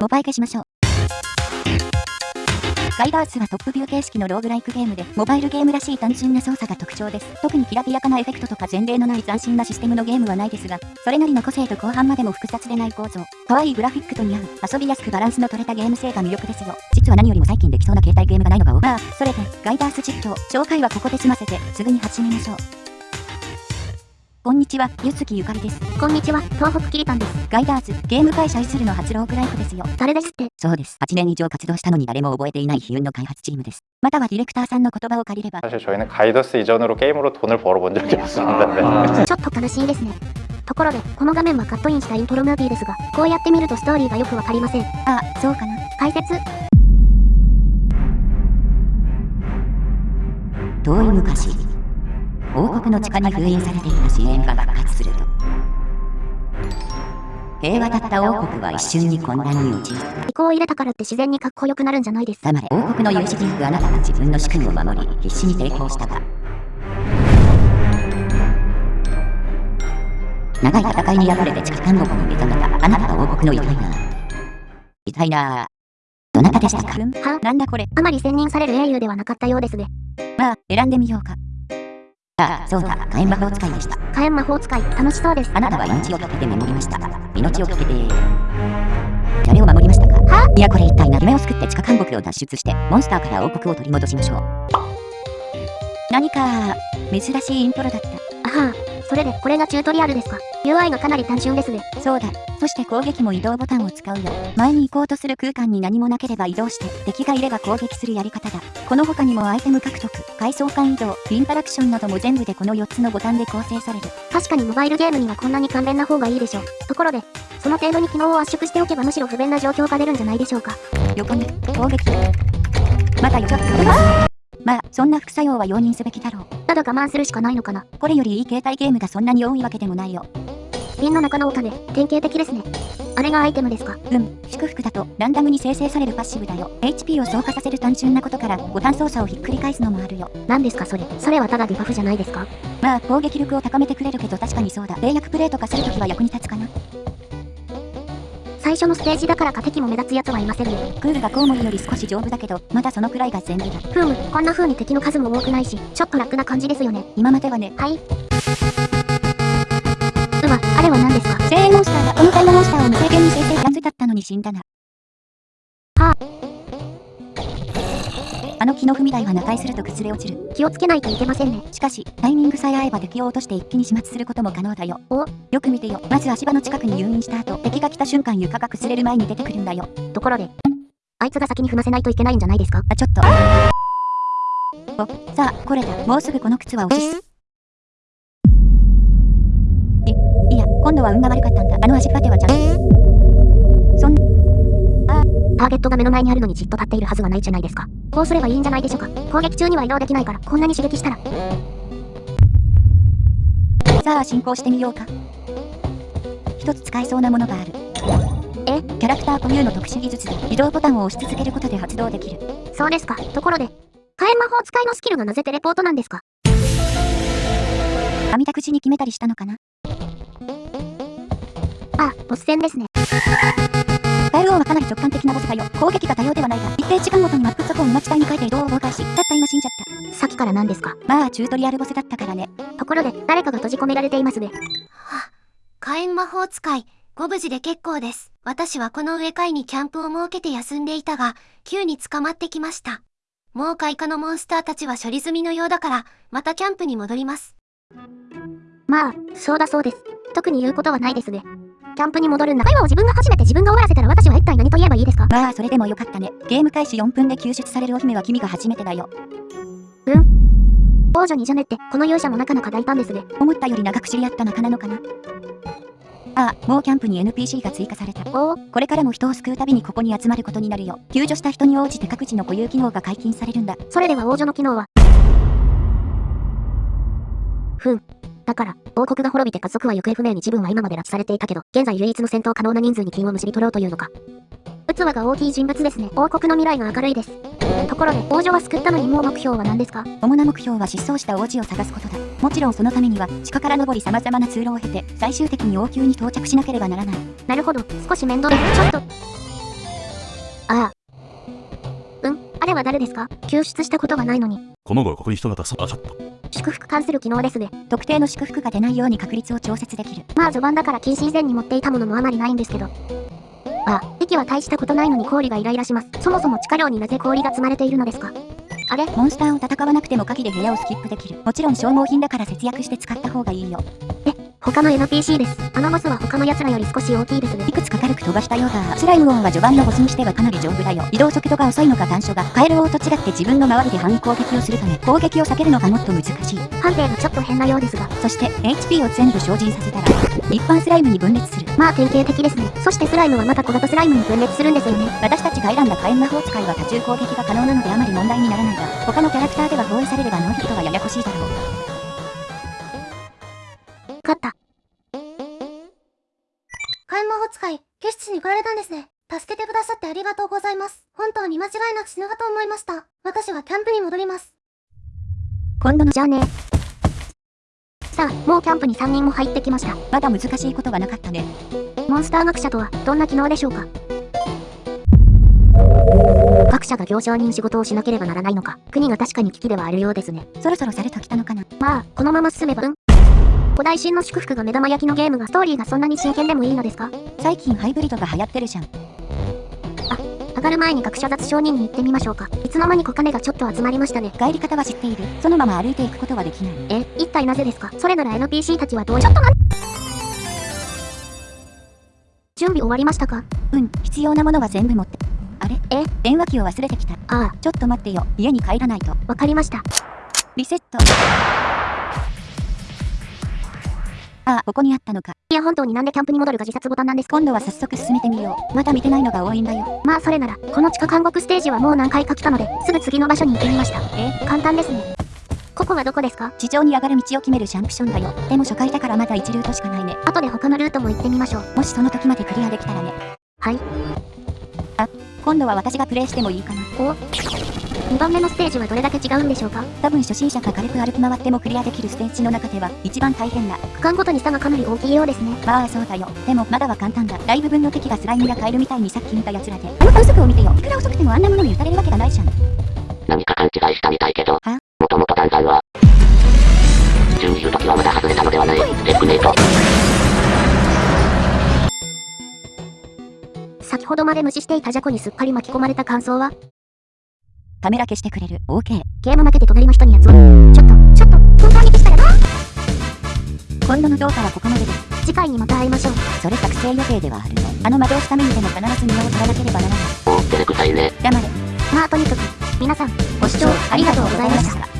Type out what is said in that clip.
モバイ消しましょう。ガイダースはトップビュー形式のローグライクゲームで、モバイルゲームらしい単純な操作が特徴です。特にきらびやかなエフェクトとか前例のない斬新なシステムのゲームはないですが、それなりの個性と後半までも複雑でない構造、可愛いグラフィックと似合う、遊びやすくバランスの取れたゲーム性が魅力ですよ。実は何よりも最近できそうな携帯ゲームがないのが多まあ、それで、ガイダース実況、紹介はここで済ませて、すぐに始めましょう。こんにちは、ゆつきゆかりです。こんにちは、東北きりたんです。ガイダーズ、ゲーム会社イスルの初ローグライクですよ。誰ですってそうです。8年以上活動したのに誰も覚えていない悲運の開発チームです。またはディレクターさんの言葉を借りれば、 사실 저희는 가이더스 이전으로 게임으로 돈을 벌어본 적이 없습니다. 네. ちょっと悲しいですね。ところで、この画面はカットインしたイントロムービーですが、こうやって見るとストーリーがよくわかりません。あ、そうかな。解説、遠い昔、 王国の地下に封印されていた支援が復活すると、平和だった王国は一瞬に混乱に陥った。移行を入れたからって自然にかっこよくなるんじゃないです。黙れ、王国の有志人夫あなたは自分の主君を守り、必死に抵抗したが、長い戦いに敗れて地下監獄に目覚めたあなたは王国の偉大な、偉大な、どなたでしたか？はなんだこれ。あまり専任される英雄ではなかったようですね。まあ、選んでみようか。あ、そうだ、火炎魔法使いでした。火炎魔法使い、楽しそうです。あなたは命を懸けて守りました。命を懸けて、誰を守りましたか？は？いや、これ一体な夢を救って地下監獄を脱出して、モンスターから王国を取り戻しましょう。何か、珍しいイントロだった。あはあ、それで、これがチュートリアルですか？?UI がかなり単純ですね。そうだ。そして攻撃も移動ボタンを使うよ。前に行こうとする空間に何もなければ移動して、敵がいれば攻撃するやり方だ。この他にもアイテム獲得、階層間移動、インタラクションなども全部でこの4つのボタンで構成される。確かにモバイルゲームにはこんなに簡便な方がいいでしょう。ところで、その程度に機能を圧縮しておけばむしろ不便な状況が出るんじゃないでしょうか。横に、攻撃。またよちょっと。まあ、そんな副作用は容認すべきだろう。ただ我慢するしかないのかな。これよりいい携帯ゲームがそんなに多いわけでもないよ。瓶の中のお金、典型的ですね。あれがアイテムですかうん、祝福だとランダムに生成されるパッシブだよ。HP を増加させる単純なことからボタン操作をひっくり返すのもあるよ。何ですかそれ。それはただデバフじゃないですかまあ、攻撃力を高めてくれるけど確かにそうだ。冷薬プレイとかするときは役に立つかな。最初のステージだからか敵も目立つやつはいませんね。クールがコウモリより少し丈夫だけど、まだそのくらいが全部だ。ふむ、こんな風に敵の数も多くないし、ちょっと楽な感じですよね。今まではね、はい。うわ、あれは何ですか？精鋭モンスターがこのタイムモンスターを無制限に生成やつだったのに死んだな。はあの木の踏み台は中居すると崩れ落ちる。気をつけないといけませんね。しかし、タイミングさえ合えば敵を落として一気に始末することも可能だよ。およく見てよ。まず足場の近くに誘引した後、敵が来た瞬間床が崩れる前に出てくるんだよ。ところで、あいつが先に踏ませないといけないんじゃないですか？あ、ちょっと。お、さあ、これだ。もうすぐこの靴は落ちす。い、いや、今度は運が悪かったんだ。あの足っぱてはちゃんそんターゲットが目の前にあるのにじっと立っているはずはないじゃないですか。こうすればいいんじゃないでしょうか。攻撃中には移動できないから、こんなに刺激したら。さあ、進行してみようか。一つ使えそうなものがある。え？キャラクター固有の特殊技術で移動ボタンを押し続けることで発動できる。そうですか。ところで、火炎魔法使いのスキルがなぜテレポートなんですか？網田口に決めたりしたのかな？あ、ボス戦ですね。ガエル王はかなり直感的なボスだよ。攻撃が多様ではないが、一定時間ごとにマップ速を見待ち帯に変えて移動を妨害し、たった今死んじゃっさっきから何ですか？た。まあ、チュートリアルボスだったからね。ところで、誰かが閉じ込められていますね。は火炎魔法使い、ご無事で結構です。私はこの上階にキャンプを設けて休んでいたが、急に捕まってきました。もう開花のモンスターたちは処理済みのようだから、またキャンプに戻ります。まあ、そうだそうです。特に言うことはないですね。キャンプに戻るんだ。会話を自分が始めて自分が終わらせたら私は一体何と言えばいいですか？まあ、それでもよかったね。ゲーム開始4分で救出されるお姫は君が初めてだよ。王女にジャネって、この勇者もなかなか大胆ですね。思ったより長く知り合った仲なのかな？ああ、もうキャンプに NPC が追加された。おお、これからも人を救うたびにここに集まることになるよ。救助した人に応じて各自の固有機能が解禁されるんだ。それでは王女の機能は？ふん。だから、王国が滅びて家族は行方不明に自分は今まで拉致されていたけど、現在唯一の戦闘可能な人数に金をむしり取ろうというのか。器が大きい人物ですね。王国の未来が明るいです。ところで、王女は救ったのにもう目標は何ですか？主な目標は失踪した王子を探すことだ。もちろんそのためには、地下から登り様々な通路を経て、最終的に王宮に到着しなければならない。なるほど、少し面倒です。ちょっと。ああ。うん、あれは誰ですか？救出したことがないのに。この後ここに人がたそう。あ、ちょっと。祝福関する機能ですね。特定の祝福が出ないように確率を調節できる。まあ序盤だから禁止以前に持っていたものもあまりないんですけど。あ、敵は大したことないのに氷がイライラします。そもそも地下量になぜ氷が積まれているのですか？あれ？モンスターを戦わなくても鍵で部屋をスキップできる。もちろん消耗品だから節約して使った方がいいよ。他の NPC です。あのボスは他の奴らより少し大きいですねい。くつか軽く飛ばしたようだ。スライム音は序盤のボスにしてはかなり丈夫だよ。移動速度が遅いのか短所が、カエル王と違って自分の周りで範囲攻撃をするため、攻撃を避けるのがもっと難しい。判定がちょっと変なようですが。そして、HP を全部精進させたら、一般スライムに分裂する。まあ典型的ですね。そしてスライムはまた小型スライムに分裂するんですよね。私たちが選んだ火炎魔法使いは多重攻撃が可能なのであまり問題にならないが、他のキャラクターでは包囲されればノーヒットがややこしいだろう。れたんですね。助けてくださってありがとうございます。本当に間違いなく死ぬかと思いました。私はキャンプに戻ります。今度のじゃあね。さあ、もうキャンプに3人も入ってきました。まだ難しいことがなかったね。モンスター学者とはどんな機能でしょうか？各社が行商人仕事をしなければならないのか。国が確かに危機ではあるようですね。そろそろされときたのかな。まあ、このまま進めばうん。古代神の祝福が目玉焼きのゲームがストーリーがそんなに真剣でもいいのですか？最近ハイブリッドが流行ってるじゃん。上がる前に学者雑商人に行ってみましょうか。いつの間に小金がちょっと集まりましたね。帰り方は知っている。そのまま歩いていくことはできない。え、一体なぜですか？それなら NPC たちはどうちょっと待って準備終わりましたか？うん、必要なものは全部持って。あれ？え？電話機を忘れてきた。あちょっと待ってよ。家に帰らないと。あ、わかりました。リセット。ああ、ここにあったのか。いや本当になんでキャンプに戻るが自殺ボタンなんですか？今度は早速進めてみよう。まだ見てないのが多いんだよ。まあそれなら、この地下監獄ステージはもう何回か来たので、すぐ次の場所に行ってみました。え？簡単ですね。ここはどこですか？地上に上がる道を決めるジャンプションだよ。でも初回だからまだ1ルートしかないね。後で他のルートも行ってみましょう。もしその時までクリアできたらね。はい。今度は私がプレイしてもいいかな。お？?2 番目のステージはどれだけ違うんでしょうか？多分初心者が軽く歩き回ってもクリアできるステージの中では一番大変な。区間ごとに差がかなり大きいようですね。まあそうだよ。でもまだは簡単だ。だいぶ分の敵がスライムやカエルみたいにさっき見た奴らで。あの反則を見てよ。いくら遅くてもあんなものに打たれるわけがないじゃん。何か勘違いしたみたいけど、はもともと弾丸は、順に言うときはまだ外れたのではない。チェックメイト。先ほどまで無視していたジャコにすっかり巻き込まれた感想は？カメラ消してくれる。OK。ゲーム負けて隣の人にやつを。ちょっと、ちょっと、本当に消したよな今度の動画はここまでです。次回にまた会いましょう。それ作成予定ではあるの。あの魔導しためにでも必ず身を取らなければならない。お、照れくさいね。黙れ。まあとにかく、皆さん、ご視聴ありがとうございました。